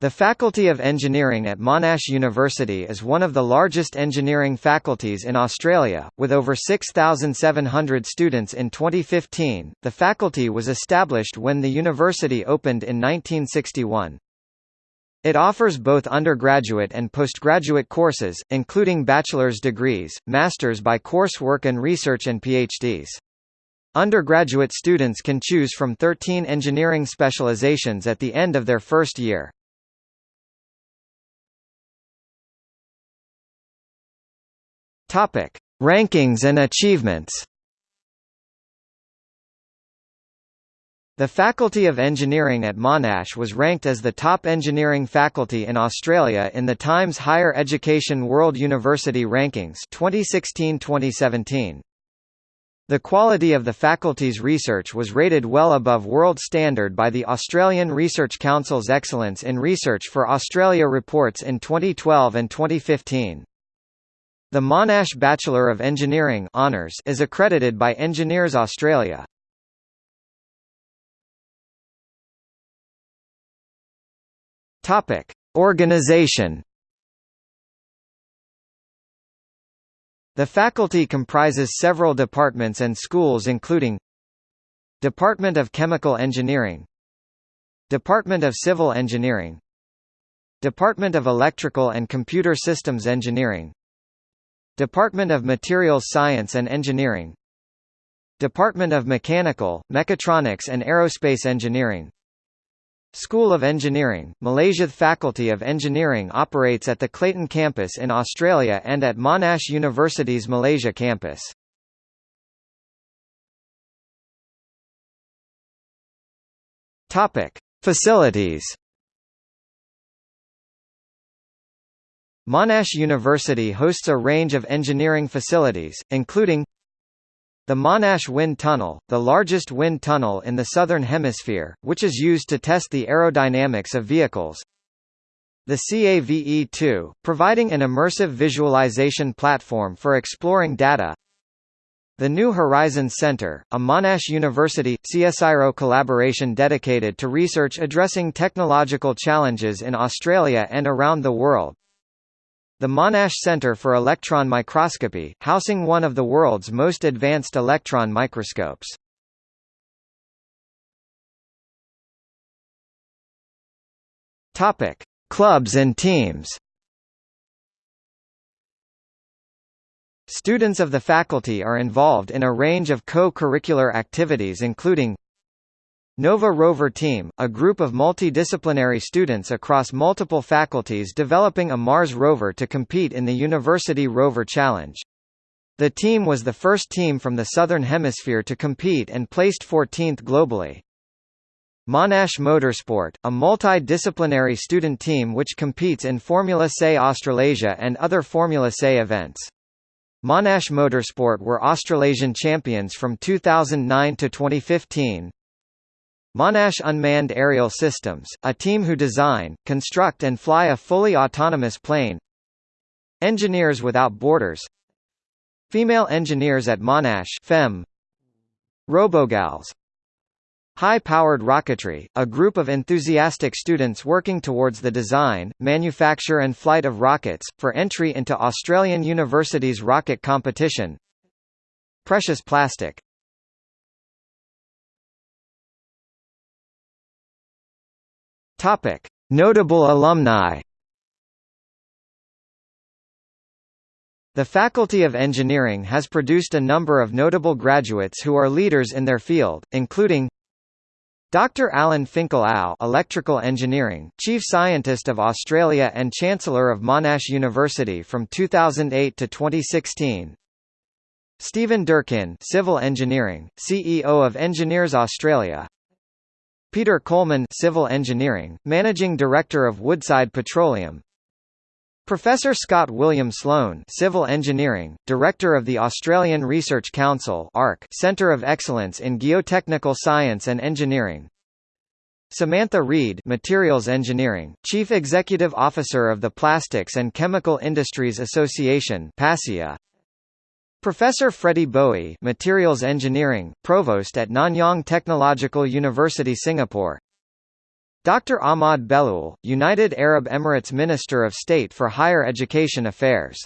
The Faculty of Engineering at Monash University is one of the largest engineering faculties in Australia, with over 6,700 students in 2015. The faculty was established when the university opened in 1961. It offers both undergraduate and postgraduate courses, including bachelor's degrees, masters by coursework and research and PhDs. Undergraduate students can choose from 13 engineering specializations at the end of their first year. Topic: Rankings and achievements. The Faculty of Engineering at Monash was ranked as the top engineering faculty in Australia in the Times Higher Education World University Rankings 2016-2017. The quality of the faculty's research was rated well above world standard by the Australian Research Council's Excellence in Research for Australia reports in 2012 and 2015. The Monash Bachelor of Engineering Honours is accredited by Engineers Australia. Topic: Organization. The faculty comprises several departments and schools including Department of Chemical Engineering Department of Civil Engineering Department of Electrical and Computer Systems Engineering Department of Materials Science and Engineering. Department of Mechanical, Mechatronics and Aerospace Engineering. School of Engineering, Malaysia Faculty of Engineering operates at the Clayton campus in Australia and at Monash University's Malaysia campus. Topic: Facilities Monash University hosts a range of engineering facilities, including the Monash Wind Tunnel, the largest wind tunnel in the Southern Hemisphere, which is used to test the aerodynamics of vehicles. The CAVE-2, providing an immersive visualization platform for exploring data. The New Horizons Center, a Monash University, CSIRO collaboration dedicated to research addressing technological challenges in Australia and around the world. The Monash Center for Electron Microscopy, housing one of the world's most advanced electron microscopes. Topic: Clubs and teams. Students of the faculty are involved in a range of co-curricular activities including Nova Rover Team, a group of multidisciplinary students across multiple faculties developing a Mars rover to compete in the University Rover Challenge. The team was the first team from the Southern Hemisphere to compete and placed 14th globally. Monash Motorsport, a multidisciplinary student team which competes in Formula SAE Australasia and other Formula SAE events. Monash Motorsport were Australasian champions from 2009 to 2015, Monash Unmanned Aerial Systems, a team who design, construct and fly a fully autonomous plane. Engineers Without Borders. Female engineers at Monash FEM Robogals. High-powered rocketry, a group of enthusiastic students working towards the design, manufacture and flight of rockets, for entry into Australian University's rocket competition. Precious plastic Topic: Notable alumni. The Faculty of Engineering has produced a number of notable graduates who are leaders in their field, including Dr. Alan Finkel-Au Electrical Engineering, Chief Scientist of Australia and Chancellor of Monash University from 2008 to 2016. Stephen Durkin Civil Engineering, CEO of Engineers Australia Peter Coleman Civil Engineering, Managing Director of Woodside Petroleum. Professor Scott William Sloan Civil Engineering, Director of the Australian Research Council Centre of Excellence in Geotechnical Science and Engineering. Samantha Reid Materials Engineering, Chief Executive Officer of the Plastics and Chemical Industries Association PACIA Professor Freddy Boey Materials Engineering, Provost at Nanyang Technological University Singapore Dr. Ahmad Belhoul, United Arab Emirates Minister of State for Higher Education Affairs